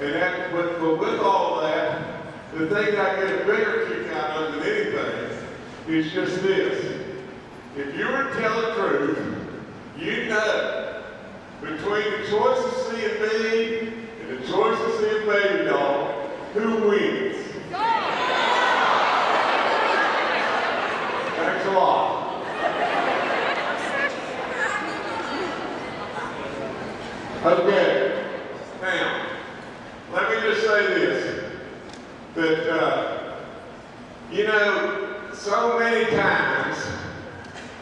And that, but, but with all that, the thing I get a bigger kick out of than anything is just this. If you were to tell the truth, you know between the choice of seeing me and the choice of seeing baby dog, who wins? Thanks a lot. Okay. Now, let me just say this. That, uh, you know, so many times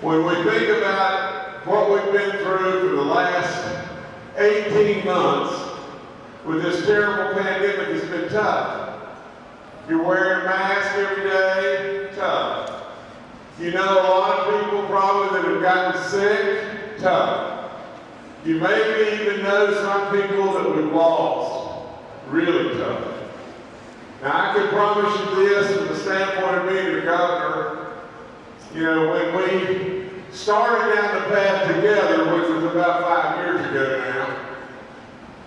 when we think about what we've been through for the last 18 months with this terrible pandemic, it's been tough. You're wearing a mask every day, tough. You know a lot of people probably that have gotten sick, tough. You maybe even know some people that we've lost, really tough. Now I can promise you this from the standpoint of being the governor, you know, when we started down the path together, which was about five years ago now,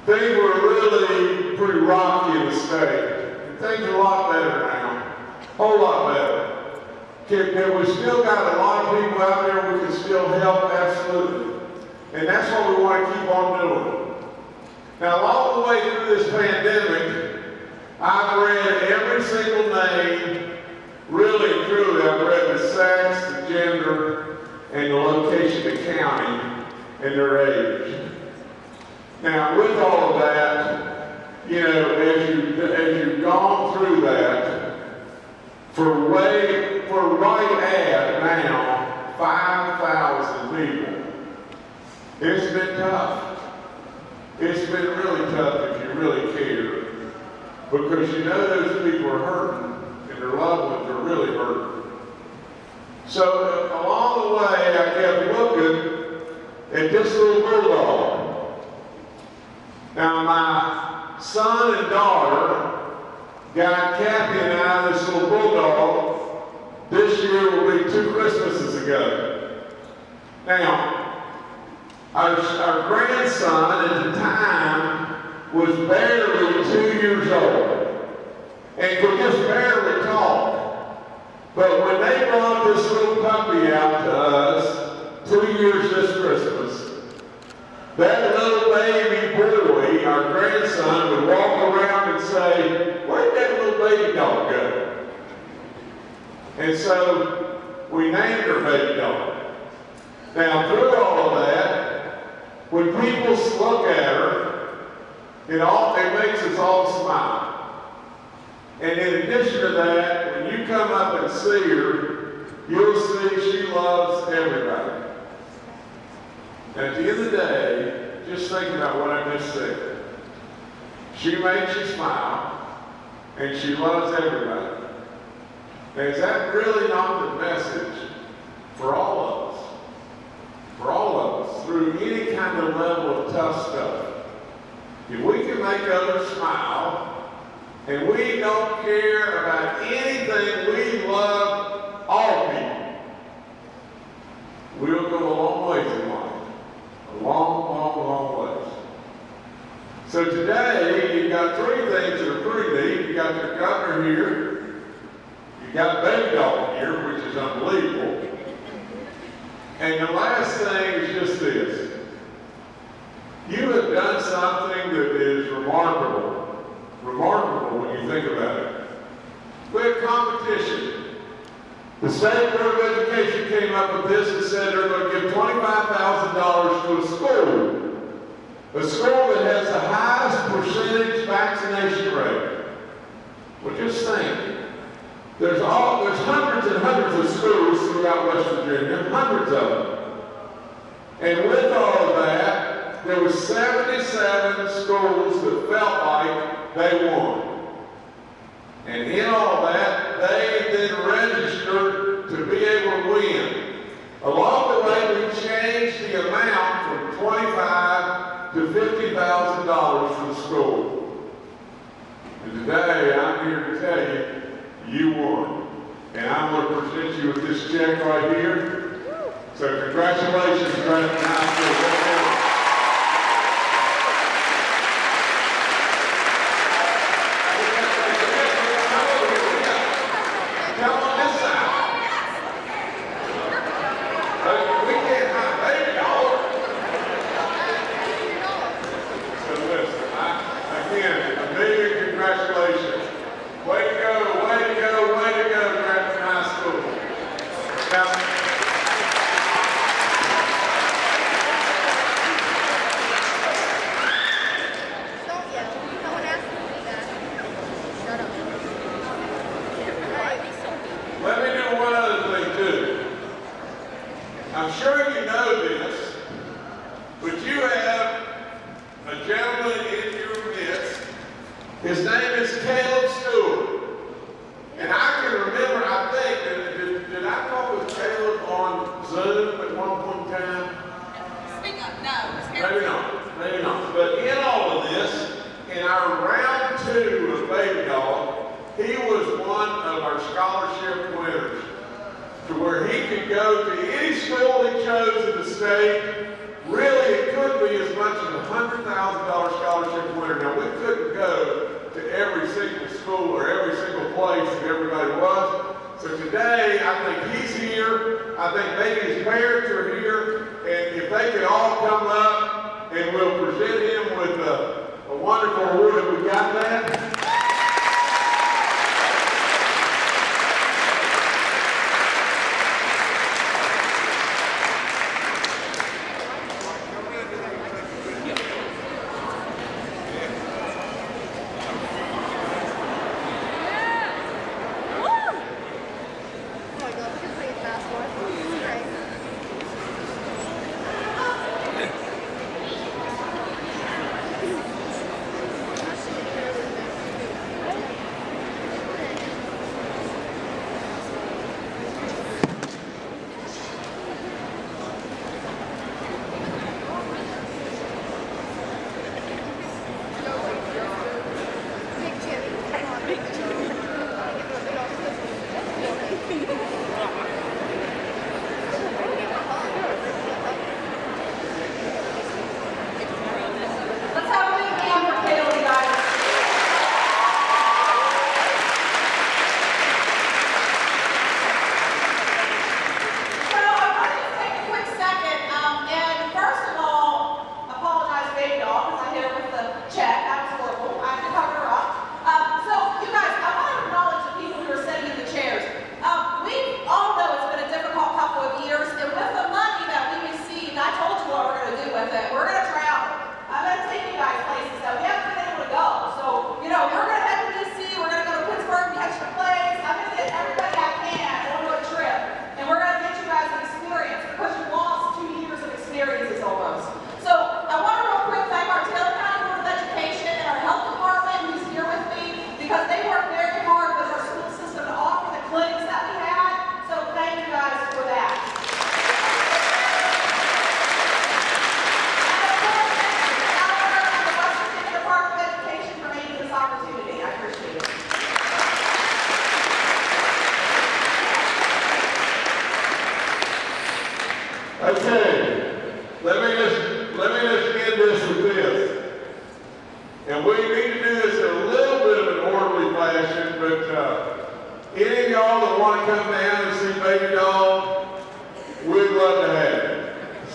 things were really pretty rocky in the state. And things are a lot better now, a whole lot better. Can, can we still got a lot of people out there we can still help? Absolutely. And that's what we want to keep on doing. Now, all the way through this pandemic, I've read every single name, really truly, I've read the sex, the gender, and the location, the county, and their age. Now, with all of that, you know, as, you, as you've gone through that, for way, for right at now, 5,000 people, it's been tough. It's been really tough if you really care. Because you know those people are hurting and their loved ones are really hurting. So along the way, I kept looking at this little bulldog. Now my son and daughter got Kathy and I this little bulldog. This year will be two Christmases ago. Now, our, our grandson at the time was barely two years old and could just barely talk. But when they brought this little puppy out to us two years this Christmas, that little baby boy, our grandson, would walk around and say, where'd that little baby dog go? And so we named her baby dog. Now through all of that, when people look at her, it all it makes us all smile. And in addition to that, when you come up and see her, you'll see she loves everybody. And at the end of the day, just think about what I just said. She makes you smile, and she loves everybody. Now, is that really not the message for all of us? For all of us, through any kind of level of tough stuff. If we can make others smile, and we don't care about anything, we love all people, we'll go a long ways in life. A long, long, long ways. So today, you've got three things that are pretty neat. You've got your governor here. You've got Baby Dog here, which is unbelievable. And the last thing is just this. You something that is remarkable. Remarkable when you think about it. We have competition. The State Board of Education came up with this and said they're going to give $25,000 to a school. A school that has the highest percentage vaccination rate. Well, just think. There's all there's hundreds and hundreds of schools throughout West Virginia, hundreds of them. And with that, there were 77 schools that felt like they won. And in all that, they then registered to be able to win. Along the way, we changed the amount from 25 to $50,000 for the school. And today, I'm here to tell you, you won. And I'm going to present you with this check right here. So congratulations, School. His name is Caleb Stewart. And I can remember, I think, did, did I talk with Caleb on Zoom at one point in time? Speak up, no. Maybe not, maybe not. But in all of this, in our round two of Baby Dog, he was one of our scholarship winners to where he could go to any school he chose in the state. Really, it could be as much as $100,000 I think Baby's parents are here, and if they could all come up, and we'll present him with a, a wonderful award. Have we got that?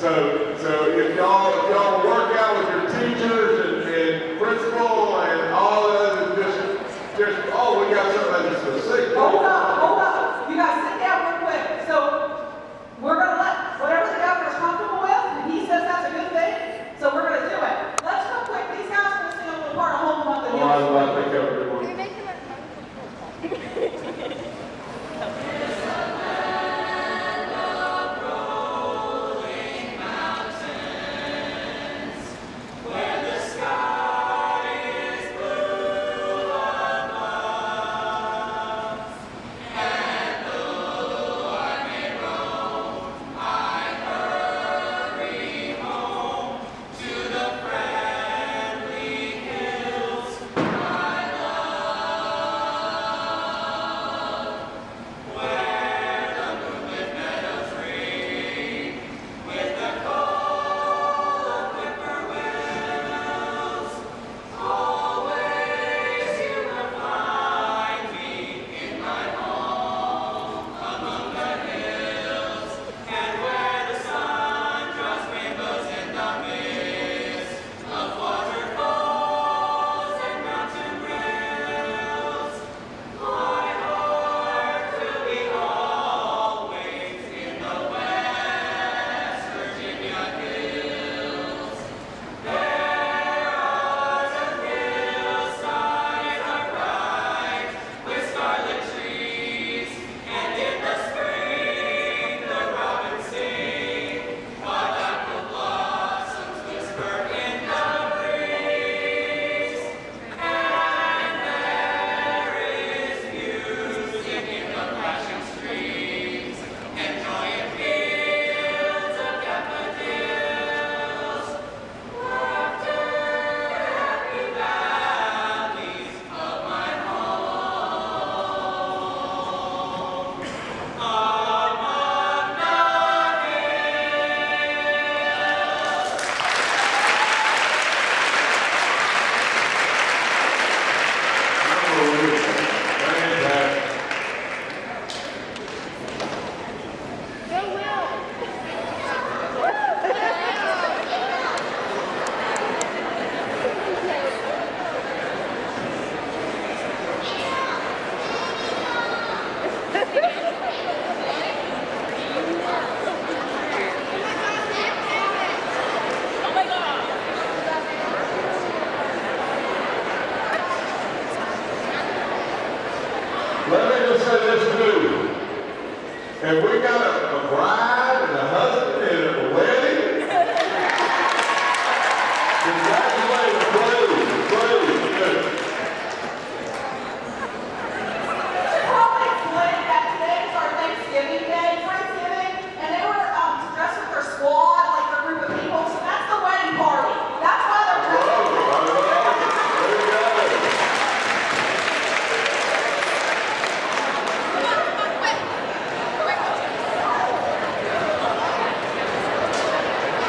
So